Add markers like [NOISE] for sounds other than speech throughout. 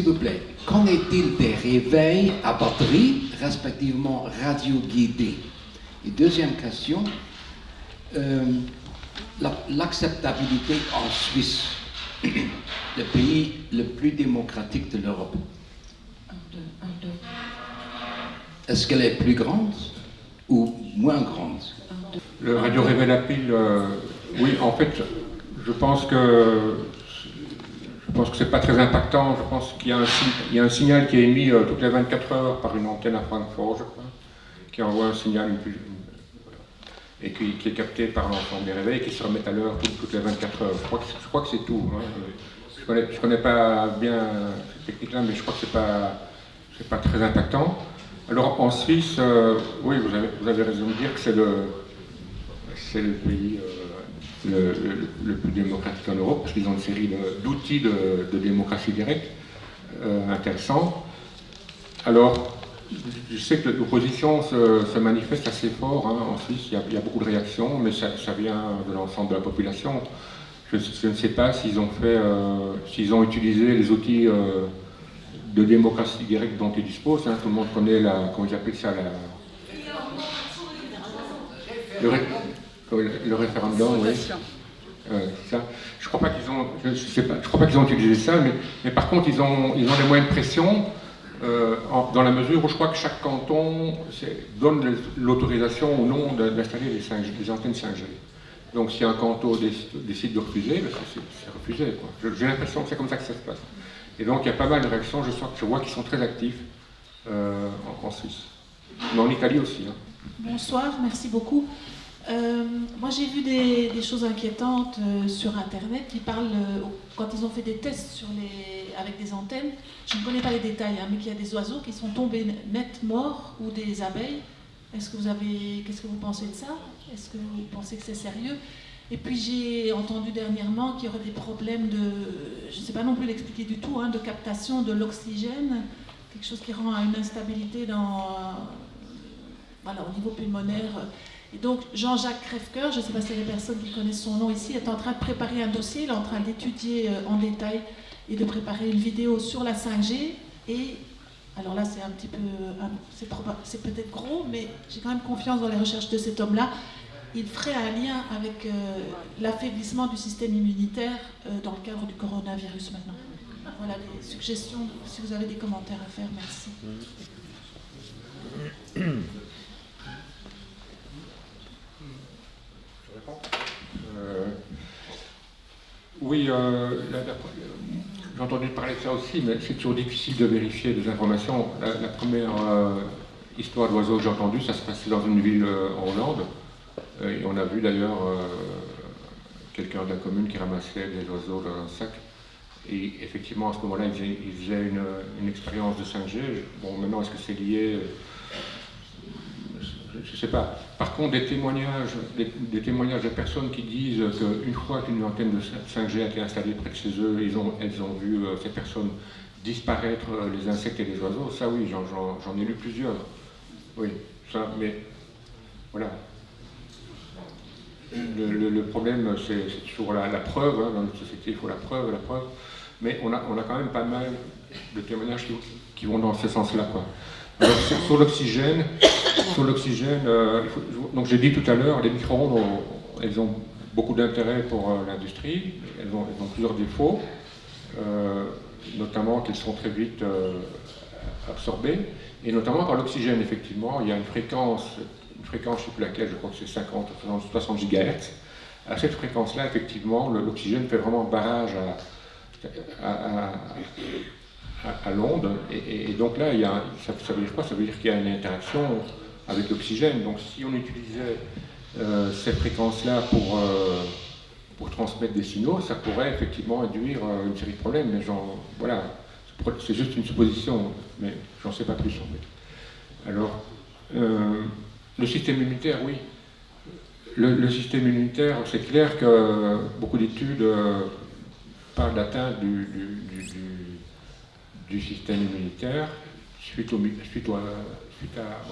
S'il vous plaît, qu'en est-il des réveils à batterie, respectivement radio-guidés? Et deuxième question, euh, l'acceptabilité en Suisse, [CLEARS THROAT] le pays le plus démocratique de l'Europe. Est-ce qu'elle est plus grande ou moins grande? Le radio réveil à pile, euh, oui, en fait, je pense que je pense que c'est pas très impactant. Je pense qu'il y, a un signal qui est émis euh, toutes les 24 heures par une antenne à Francfort, je crois, qui envoie un signal et qui, est capté par l'ensemble des réveils qui se remettent à l'heure toutes, les 24 heures. Je crois que, c'est tout. Hein. Je connais, connais pas bien cette technique-là, mais je crois que c'est pas pas très impactant. Alors en Suisse, euh, oui, vous avez, raison de dire que c'est le, le pays euh, le, plus démocratique en Europe, parce qu'ils ont une série d'outils de, démocratie directe euh, intéressants. Alors, je sais que l'opposition se, manifeste assez fort hein, en Suisse, il y, a, beaucoup de réactions, mais ça, vient de l'ensemble de la population. Je, ne sais pas s'ils ont euh, ont utilisé les outils euh, de démocratie directe dont ils disposent. Hein. Tout le monde connaît la, comment ils appellent ça, la, le, référendum, oui. Euh, ça. Je crois pas qu'ils ont, je, sais pas, je crois pas qu'ils ont utilisé ça, mais, mais, par contre ils ont, ils ont des moyens de pression euh, dans la mesure où je crois que chaque canton donne l'autorisation ou non d'installer des, antennes 5G. Donc si un canton décide de refuser, ben, c'est refusé. J'ai l'impression que c'est comme ça que ça se passe. Et donc il y a pas mal de réactions, je, je vois qu'ils sont très actifs euh, en, Suisse. Mais en Italie aussi. Hein. Bonsoir, merci beaucoup. Euh, moi, j'ai vu des, choses inquiétantes euh, sur Internet qui parlent, euh, quand ils ont fait des tests avec des antennes, je ne connais pas les détails, hein, mais qu'il y a des oiseaux qui sont tombés net morts ou des abeilles. Est-ce que vous avez, qu'est-ce que vous pensez de ça? Est-ce que vous pensez que c'est sérieux? Et puis j'ai entendu dernièrement qu'il y aurait des problèmes de, je ne sais pas non plus l'expliquer du tout, hein, de captation de l'oxygène, quelque chose qui rend une instabilité dans, voilà, au niveau pulmonaire. Donc Jean-Jacques Crèvecoeur, je ne sais pas si les personnes qui connaissent son nom ici, est en train de préparer un dossier, il est en train d'étudier euh, en détail et de préparer une vidéo sur la 5G. Et alors là, c'est un petit peu, c'est peut-être gros, mais j'ai quand même confiance dans les recherches de cet homme-là. Il ferait un lien avec euh, l'affaiblissement du système immunitaire euh, dans le cadre du coronavirus maintenant. Voilà les suggestions, si vous avez des commentaires à faire, merci. Euh, oui, euh, j'ai entendu parler de ça aussi, mais c'est toujours difficile de vérifier des informations. La, première euh, histoire d'oiseau que j'ai entendue, ça se passait dans une ville en Hollande. et on a vu d'ailleurs quelqu'un de la commune qui ramassait des oiseaux dans un sac. Et effectivement, à ce moment-là, il faisait, une, une, expérience de 5G. Bon, maintenant, est-ce que c'est lié je sais pas. Par contre, des témoignages, de personnes qui disent qu'une fois qu'une antenne de 5G a été installée près de chez eux, elles ont vu euh, ces personnes disparaître euh, les insectes et les oiseaux, ça oui, j'en ai lu plusieurs. Oui, ça, mais voilà. Le, problème, c'est toujours la, preuve, hein, dans notre société, il faut la preuve, la preuve, mais on a, quand même pas mal de témoignages qui, qui vont dans ce sens-là. Sur l'oxygène, sur l'oxygène, euh, donc j'ai dit tout à l'heure, les micro-ondes, elles ont beaucoup d'intérêt pour euh, l'industrie, elles ont, plusieurs défauts, euh, notamment qu'elles sont très vite absorbées, et notamment par l'oxygène, effectivement, il y a une fréquence, une fréquence, plus laquelle, je crois que c'est 50, 60 GHz. À cette fréquence-là, effectivement, l'oxygène fait vraiment barrage à, l'onde, et, donc là, ça, veut dire quoi? Ça veut dire qu'il y a une interaction avec l'oxygène. Donc si on utilisait euh, cette fréquence-là pour, euh, pour transmettre des signaux, ça pourrait effectivement induire euh, une série de problèmes. Mais voilà, c'est juste une supposition, mais j'en sais pas plus. Alors, le système immunitaire, oui. Le, système immunitaire, c'est clair que beaucoup d'études parlent d'atteinte du, système immunitaire suite, au,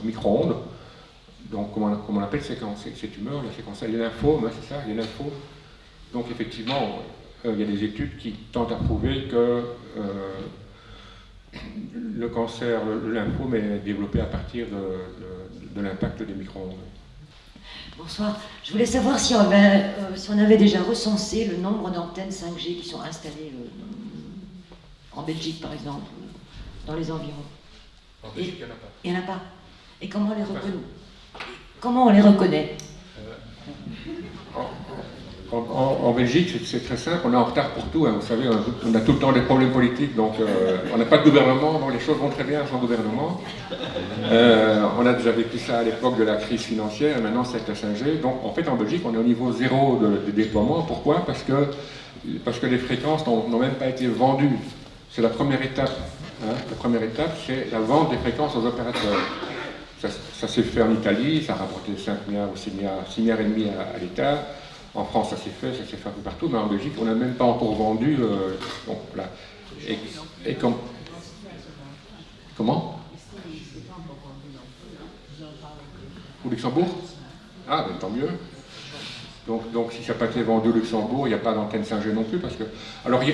micro-ondes. Donc, comment, on appelle ces, tumeurs, la séquence, les lymphomes, hein, c'est ça, les lymphomes. Donc, effectivement, euh, il y a des études qui tentent à prouver que euh, le cancer, le, lymphome est développé à partir de, l'impact des micro-ondes. Bonsoir. Je voulais savoir si on, avait, euh, on, déjà recensé le nombre d'antennes 5G qui sont installées en Belgique, par exemple, dans les environs. En Belgique, il n'y en a pas. Il n'y en a pas. Et comment on les reconnaît Comment on les reconnaît en, Belgique, c'est très simple, on est en retard pour tout. Hein. Vous savez, on a tout le temps des problèmes politiques, donc euh, on n'a pas de gouvernement, donc les choses vont très bien sans gouvernement. Euh, on a déjà vécu ça à l'époque de la crise financière, et maintenant c'est la 5G. Donc en fait, en Belgique, on est au niveau zéro de, déploiement. Pourquoi? Parce que, parce que les fréquences n'ont même pas été vendues. C'est la première étape. Hein. La première étape, c'est la vente des fréquences aux opérateurs. Ça, s'est fait en Italie, ça a rapporté 5 milliards ou 6 milliards, 6 milliards et demi à l'État. En France, ça s'est fait, ça s'est fait un peu partout, mais en Belgique, on n'a même pas encore vendu. Euh, et, comment? Au Luxembourg? Ah, ben tant mieux. Donc, donc si ça n'a pas été vendu au Luxembourg, il n'y a pas d'antenne 5G non plus, parce que... Alors, il y,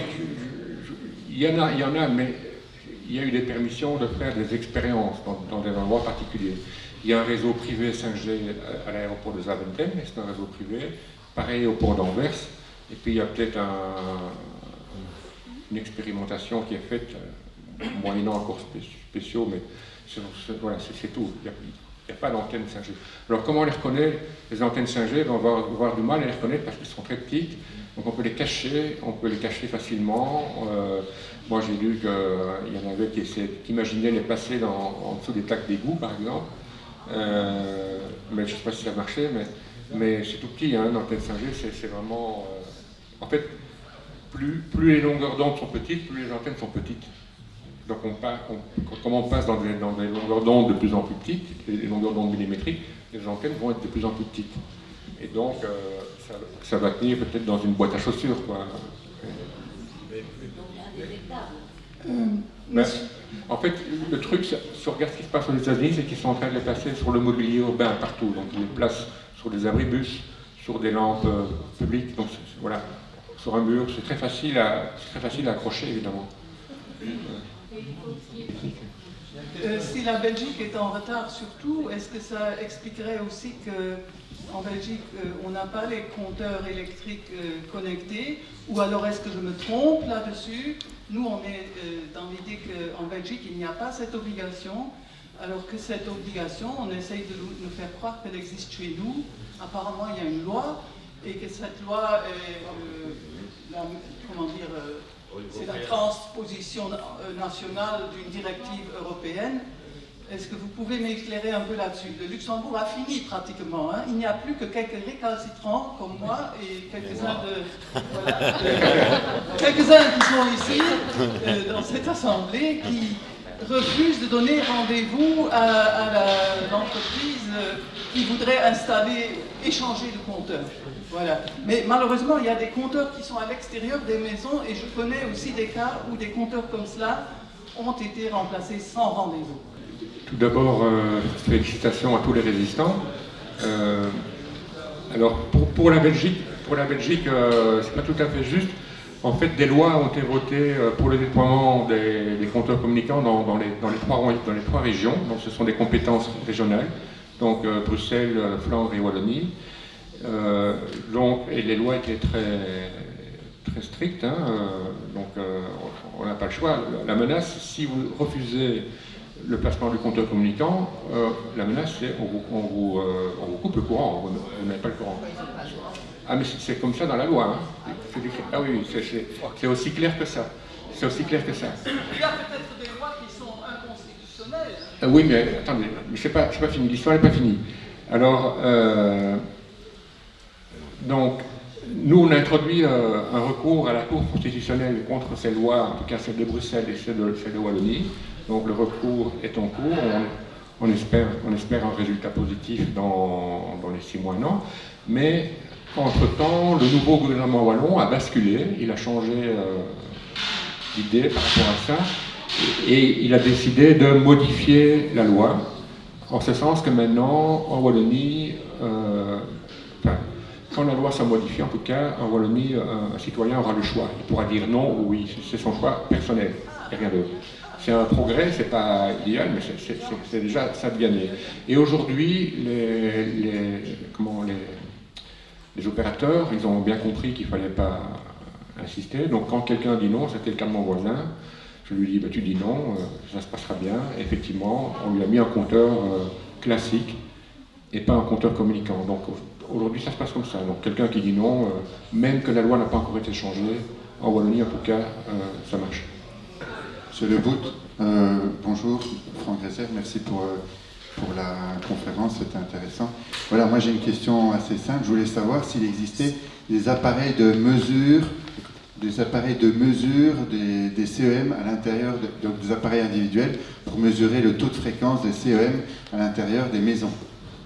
en a, il y en a, mais il y a eu des permissions de faire des expériences dans, des endroits particuliers. Il y a un réseau privé 5G à, l'aéroport de Zaventem, c'est un réseau privé. Pareil au port d'Anvers. Et puis il y a peut-être une expérimentation qui est faite, euh, moyennant encore spéciaux, mais c'est tout. Il n'y a, pas d'antenne 5G. Alors comment on les reconnaît Les antennes 5G, on va avoir du mal à les reconnaître parce qu'elles sont très petites. Donc on peut les cacher, on peut les cacher facilement. Euh, moi j'ai lu qu'il y en avait qui, qui imaginaient les passer en dessous des plaques d'égout par exemple. Euh, mais je ne sais pas si ça marchait, mais c'est tout petit, hein, l'antenne 5G, c'est vraiment... Euh, en fait, plus, les longueurs d'onde sont petites, plus les antennes sont petites. Donc on passe, comme on passe dans des, dans longueurs d'onde de plus en plus petites, les longueurs d'onde millimétriques, les antennes vont être de plus en plus petites. Et donc, euh, ça, va tenir peut-être dans une boîte à chaussures. Quoi. Ben, en fait, le truc, si on regarde ce qui se passe aux États-Unis, c'est qu'ils sont en train de les passer sur le mobilier urbain partout. Donc ils les placent sur des abribus, sur des lampes euh, publiques, donc voilà, sur un mur, c'est très facile à, très facile à accrocher évidemment. Euh, si la Belgique est en retard surtout, est-ce que ça expliquerait aussi qu'en Belgique, euh, on n'a pas les compteurs électriques connectés. Ou alors est-ce que je me trompe là-dessus? Nous, on est dans l'idée qu'en Belgique, il n'y a pas cette obligation. Alors que cette obligation, on essaye de nous faire croire qu'elle existe chez nous. Apparemment, il y a une loi, et que cette loi est, euh, la, comment dire, euh, c'est la transposition euh, nationale d'une directive européenne. Est-ce que vous pouvez m'éclairer un peu là-dessus? Le Luxembourg a fini pratiquement. Hein. Il n'y a plus que quelques récalcitrants comme moi et quelques-uns de, quelques-uns qui sont ici dans cette assemblée qui refuse de donner rendez-vous à, l'entreprise euh, qui voudrait installer, échanger le compteur. Voilà. Mais malheureusement, il y a des compteurs qui sont à l'extérieur des maisons et je connais aussi des cas où des compteurs comme cela ont été remplacés sans rendez-vous. Tout d'abord, euh, félicitations à tous les résistants. Euh, alors, pour, la Belgique, pour la Belgique, c'est pas tout à fait juste. En fait, des lois ont été votées euh, pour le déploiement des, compteurs communicants dans, les, trois, régions. Donc, ce sont des compétences régionales, donc euh, Bruxelles, euh, Flandre et Wallonie. donc, et les lois étaient très, très strictes, hein, donc on n'a pas le choix. La menace, si vous refusez le placement du compteur communicant, la menace, c'est on, on, vous, coupe le courant, vous n'avez pas le courant. Ah, mais c'est comme ça dans la loi. Hein. Ah oui, c'est aussi clair que ça. C'est aussi clair que ça. Il y a peut-être des lois qui sont inconstitutionnelles. Ah oui, mais attendez, mais c'est pas, pas fini. L'histoire n'est pas finie. Alors, euh, donc, nous, on a introduit euh, un recours à la Cour constitutionnelle contre ces lois, en tout cas celle de Bruxelles et celle de, celle de Wallonie. Donc, le recours est en cours. On, espère, un résultat positif dans, les six mois, non. Mais entre-temps, le nouveau gouvernement wallon a basculé, il a changé euh, d'idée par rapport à ça, et, il a décidé de modifier la loi, en ce sens que maintenant, en Wallonie, euh, quand la loi s'est modifiée, en tout cas, en Wallonie, un, citoyen aura le choix. Il pourra dire non ou oui, c'est son choix personnel, et rien d'autre. C'est un progrès, c'est pas idéal, mais c'est déjà ça de gagner. Et aujourd'hui, les, les, les opérateurs, ils ont bien compris qu'il ne fallait pas insister. Donc quand quelqu'un dit non, c'était le cas de mon voisin, je lui dis bah, tu dis non, euh, ça se passera bien. effectivement, on lui a mis un compteur euh, classique et pas un compteur communicant. Donc aujourd'hui, ça se passe comme ça. Donc quelqu'un qui dit non, euh, même que la loi n'a pas encore été changée, en Wallonie en tout cas, ça marche. Monsieur Le bonjour, Franck Gresser, merci pour pour la conférence, c'était intéressant. Voilà, moi j'ai une question assez simple. Je voulais savoir s'il existait des appareils de mesure, des appareils de mesure des, CEM à l'intérieur, donc des appareils individuels, pour mesurer le taux de fréquence des CEM à l'intérieur des maisons,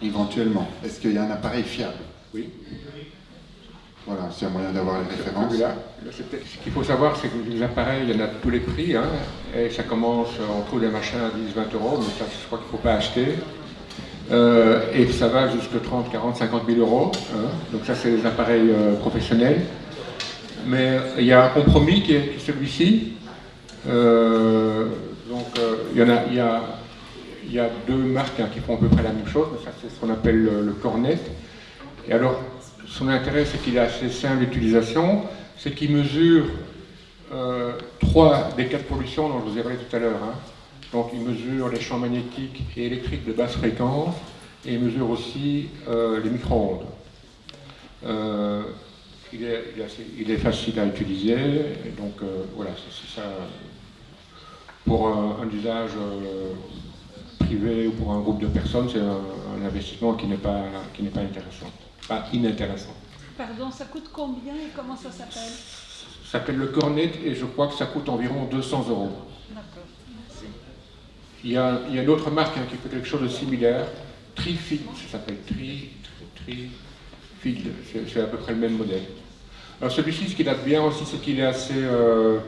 éventuellement. Est-ce qu'il y a un appareil fiable? Oui. Voilà, c'est un moyen d'avoir les références. ce qu'il faut savoir, c'est que les appareils, il y en a de tous les prix, hein, et ça commence, on trouve des machins à 10, 20 euros, mais ça, je crois qu'il ne faut pas acheter. Euh, et ça va jusqu'à 30, 40, 50 000 euros. Hein. donc ça, c'est les appareils euh, professionnels. Mais il y a un compromis qui est, celui-ci. Euh, donc il y, en a, il, y a, il y a deux marques hein, qui font à peu près la même chose, ça c'est ce qu'on appelle le, le cornet. Et alors, son intérêt, c'est qu'il est assez simple d'utilisation, c'est qu'il mesure euh, trois des quatre pollutions dont je vous ai parlé tout à l'heure. Hein. Donc il mesure les champs magnétiques et électriques de basse fréquence et il mesure aussi euh, les micro-ondes. Euh, il, est, facile à utiliser, donc voilà, c'est ça. Pour un, usage privé ou pour un groupe de personnes, c'est un, investissement qui n'est pas, pas intéressant pas inintéressant. Pardon, ça coûte combien et comment ça s'appelle Ça s'appelle le Cornet et je crois que ça coûte environ 200 euros. D'accord, merci. Il y, a, il y a une autre marque hein, qui fait quelque chose de similaire, Trifield, ça s'appelle Tri, Tri, c'est à peu près le même modèle. Alors celui-ci, ce qu'il a de bien aussi, c'est qu'il est assez, euh,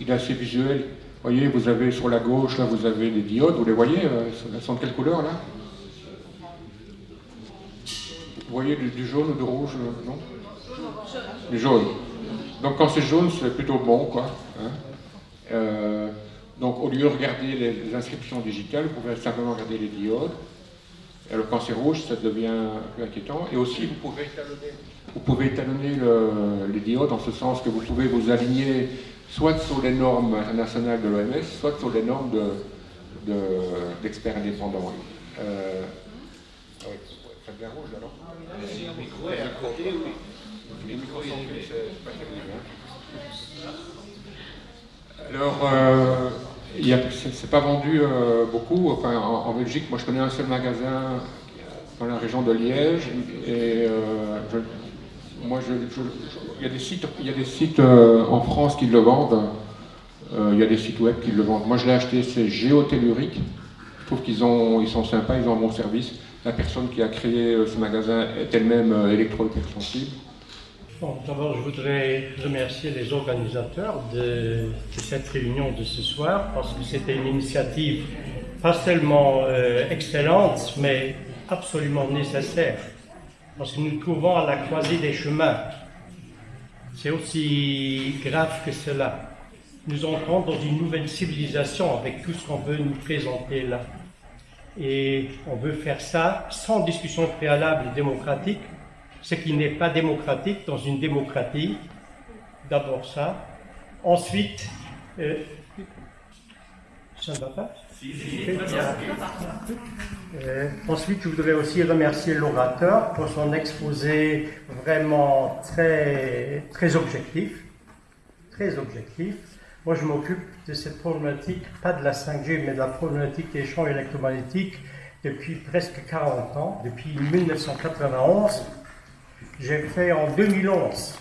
il est assez visuel. Vous voyez, vous avez sur la gauche, là, vous avez des diodes, vous les voyez, elles sont de quelle couleur, là? Vous voyez du, jaune ou du rouge, euh, non Du jaune. Donc quand c'est jaune, c'est plutôt bon, quoi. Hein. Euh, donc au lieu de regarder les, inscriptions digitales, vous pouvez simplement regarder les diodes. Alors quand c'est rouge, ça devient plus inquiétant. Et aussi, vous pouvez étalonner, vous pouvez étalonner les diodes en ce sens que vous pouvez vous aligner soit sur les normes internationales de l'OMS, soit sur les normes d'experts de, indépendants. Euh, ah ça devient rouge là, non le micro est à côté, oui. Les micros sont c'est pas Alors, euh, c'est pas vendu euh, beaucoup. Enfin, en, Belgique, moi je connais un seul magasin dans la région de Liège. Et euh, moi, je, il y a des sites, il y a des sites euh, en France qui le vendent. Euh, il y a des sites web qui le vendent. Moi, je l'ai acheté, c'est Géotellurique. Je trouve qu'ils ils sont sympas, ils ont un bon service la personne qui a créé euh, ce magasin est elle-même euh, électro-hypersensible D'abord, je voudrais remercier les organisateurs de, cette réunion de ce soir parce que c'était une initiative pas seulement euh, excellente, mais absolument nécessaire. Parce que nous nous trouvons à la croisée des chemins. C'est aussi grave que cela. Nous entrons dans une nouvelle civilisation avec tout ce qu'on veut nous présenter là. Et on veut faire ça sans discussion préalable démocratique, ce qui n'est pas démocratique dans une démocratie. D'abord ça. Ensuite, euh, ça ne va pas euh, ensuite, je voudrais aussi remercier l'orateur pour son exposé vraiment très, très objectif. Très objectif. Moi, je m'occupe de cette problématique, pas de la 5G, mais de la problématique des champs électromagnétiques depuis presque 40 ans, depuis 1991. J'ai fait en 2011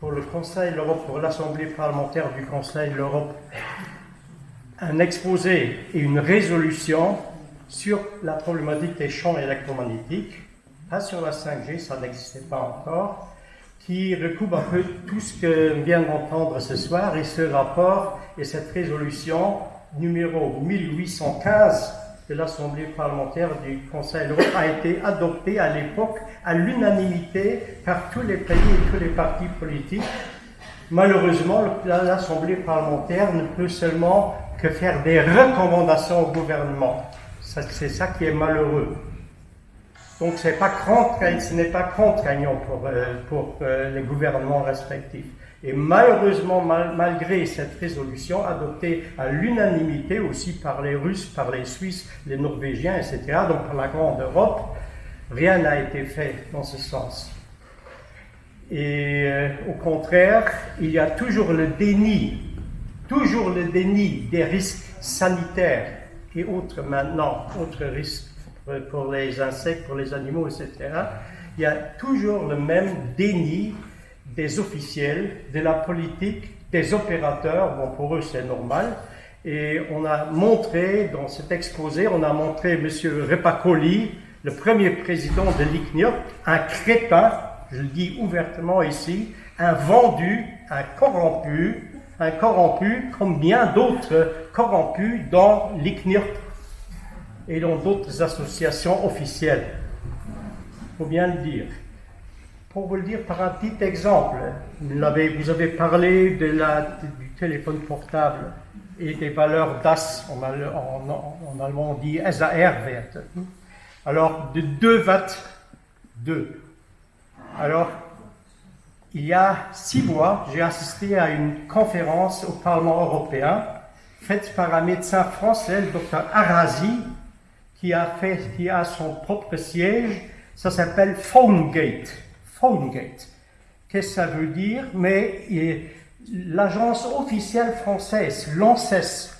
pour le Conseil l'Europe, pour l'Assemblée parlementaire du Conseil de l'Europe, un exposé et une résolution sur la problématique des champs électromagnétiques, pas sur la 5G, ça n'existait pas encore, qui recoupe un peu tout ce que vient d'entendre ce soir et ce rapport et cette résolution numéro 1815 de l'Assemblée parlementaire du Conseil l'Europe a été adoptée à l'époque à l'unanimité par tous les pays et tous les partis politiques Malheureusement, l'Assemblée parlementaire ne peut seulement que faire des recommandations au gouvernement. C'est ça qui est malheureux. Donc ce n'est pas, contraignant pour, euh, pour euh, les gouvernements respectifs. Et malheureusement, malgré cette résolution adoptée à l'unanimité aussi par les Russes, par les Suisses, les Norvégiens, etc., donc par la Grande Europe, rien n'a été fait dans ce sens. Et euh, au contraire, il y a toujours le déni, toujours le déni des risques sanitaires et autres maintenant, autres risques pour les insectes, pour les animaux, etc. Il y a toujours le même déni des officiels, de la politique, des opérateurs. Bon, pour eux, c'est normal. Et on a montré, dans cet exposé, on a montré M. Repacoli, le premier président de l'ICNIOP, un crétin je le dis ouvertement ici, un vendu, un corrompu, un corrompu comme bien d'autres corrompus dans l'ICNIRP et dans d'autres associations officielles. Il faut bien le dire. Pour vous le dire par un petit exemple, vous avez, parlé du téléphone portable et des valeurs DAS, en, allemand on dit SAR-Werte. Alors, de 2 watts, 2 alors, il y a six mois, j'ai assisté à une conférence au Parlement européen faite par un médecin français, le docteur Arazi, qui a, fait, qui a son propre siège. Ça s'appelle PhoneGate. PhoneGate. Qu'est-ce que ça veut dire? Mais l'agence officielle française, l'ANSES,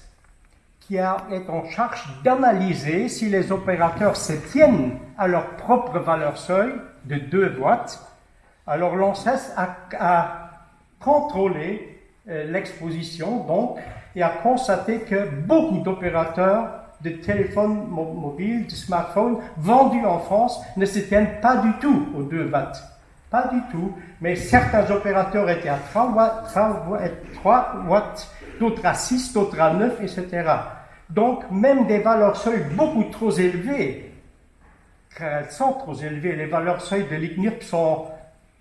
qui est en charge d'analyser si les opérateurs se tiennent à leur propre valeur seuil de 2 watts, alors l'ANSES a, contrôlé euh, l'exposition donc et a constaté que beaucoup d'opérateurs de téléphones mobiles, de smartphones vendus en France ne se tiennent pas du tout aux 2 watts. Pas du tout. Mais certains opérateurs étaient à 3 watts, 3 watts d'autres à 6, d'autres à 9, etc. Donc, même des valeurs seuil beaucoup trop élevées, elles sont trop élevées, les valeurs seuil de l'ICNIRP sont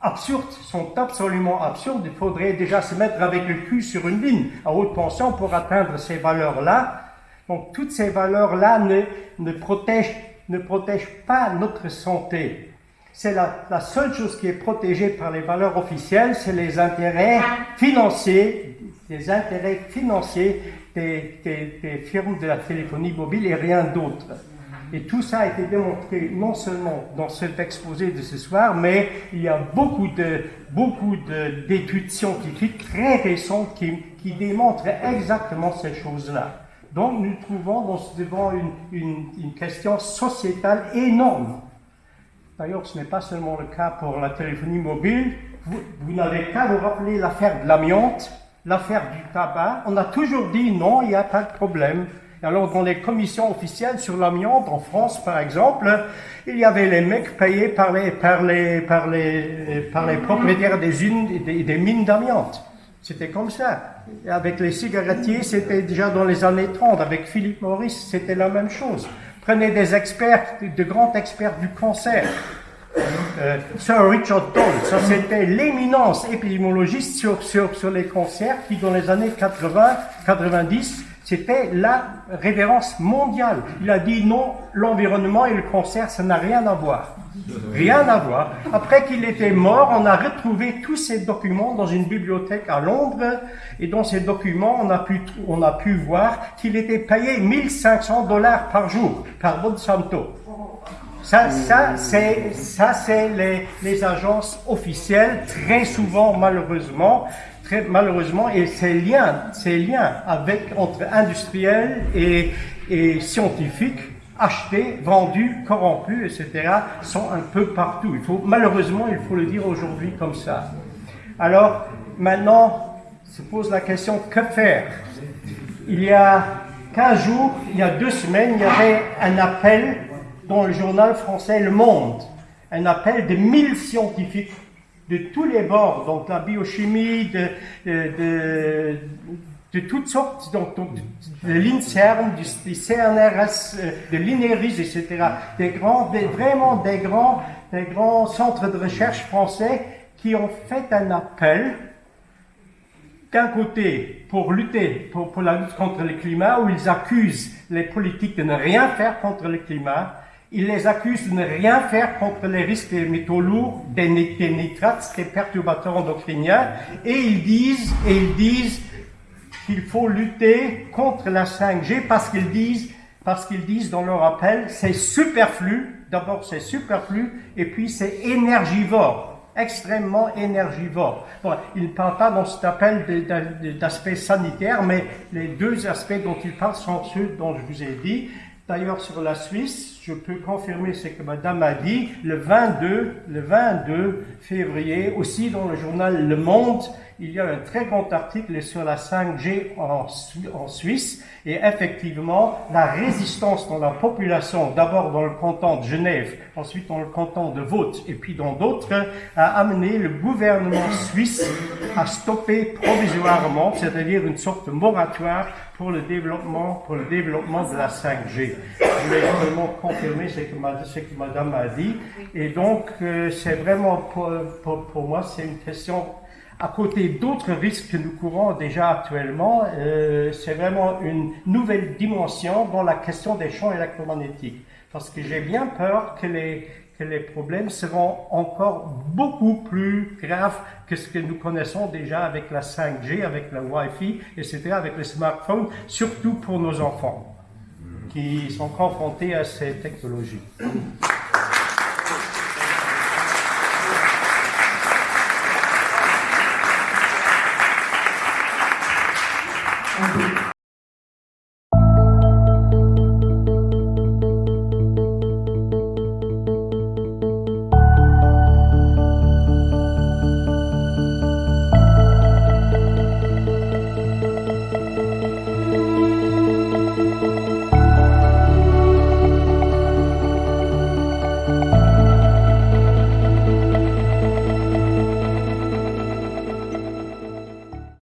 absurdes, sont absolument absurdes. Il faudrait déjà se mettre avec le cul sur une ligne à haute tension pour atteindre ces valeurs-là. Donc toutes ces valeurs-là ne, protègent, pas notre santé. C'est la, seule chose qui est protégée par les valeurs officielles, c'est les intérêts financiers, les intérêts financiers des, des, firmes de la téléphonie mobile et rien d'autre. Et tout ça a été démontré non seulement dans cet exposé de ce soir, mais il y a beaucoup de beaucoup d'études scientifiques très récentes qui, démontrent exactement ces choses-là. Donc nous trouvons devant une, une, question sociétale énorme. D'ailleurs, ce n'est pas seulement le cas pour la téléphonie mobile. Vous, n'avez qu'à vous rappeler l'affaire de l'amiante, l'affaire du tabac. On a toujours dit non, il n'y a pas de problème. Alors, dans les commissions officielles sur l'amiante, en France par exemple, il y avait les mecs payés par les, par les, par les, par les propriétaires des, des, des mines d'amiante. C'était comme ça. Avec les cigarettiers, c'était déjà dans les années 30. Avec Philippe Maurice, c'était la même chose. Prenez des experts, de grands experts du cancer. Euh, Sir Richard Toll, ça c'était l'éminence épidémiologiste sur, sur, sur les cancers qui, dans les années 80, 90, c'était la révérence mondiale. Il a dit non, l'environnement et le cancer, ça n'a rien à voir. Rien à voir. Après qu'il était mort, on a retrouvé tous ces documents dans une bibliothèque à Londres. Et dans ces documents, on a pu, on a pu voir qu'il était payé 1500 dollars par jour par Monsanto. Ça, ça c'est, les, les agences officielles, très souvent, malheureusement, malheureusement, et ces liens, ces liens entre industriels et, et scientifiques, achetés, vendus, corrompus, etc., sont un peu partout. Il faut, malheureusement, il faut le dire aujourd'hui comme ça. Alors, maintenant, se pose la question, que faire? Il y a 15 jours, il y a deux semaines, il y avait un appel dans le journal français Le Monde, un appel de 1000 scientifiques de tous les bords, donc la biochimie, de, de, toutes sortes, donc, de, l'INSERM, du, CNRS, euh, de l'INERIS, etc. Des grands, vraiment des grands, des grands centres de recherche français qui ont fait un appel d'un côté pour lutter pour, la lutte contre le climat, où ils accusent les politiques de ne rien faire contre le climat, ils les accusent de ne rien faire contre les risques des métaux lourds, des, nitrates, des perturbateurs endocriniens, et ils disent, ils disent qu'il faut lutter contre la 5G parce qu'ils disent, parce qu'ils disent dans leur appel, c'est superflu. D'abord, c'est superflu, et puis c'est énergivore extrêmement énergivore. Bon, il ne parle pas dans cet appel d'aspect sanitaire, mais les deux aspects dont il parle sont ceux dont je vous ai dit. D'ailleurs, sur la Suisse, je peux confirmer ce que Madame a dit, le 22, le 22 février, aussi dans le journal Le Monde, il y a un très grand article sur la 5G en, Suisse, et effectivement, la résistance dans la population, d'abord dans le canton de Genève, ensuite dans le canton de Vaud, et puis dans d'autres, a amené le gouvernement suisse à stopper provisoirement, c'est-à-dire une sorte de moratoire pour le développement, de la 5G. Je voulais vraiment confirmer ce que, Madame a dit. Et donc, euh, c'est vraiment, pour moi, c'est une question à côté d'autres risques que nous courons déjà actuellement, euh, c'est vraiment une nouvelle dimension dans la question des champs électromagnétiques. Parce que j'ai bien peur que les, que les problèmes seront encore beaucoup plus graves que ce que nous connaissons déjà avec la 5G, avec la Wi-Fi, etc., avec les smartphones, surtout pour nos enfants qui sont confrontés à ces technologies.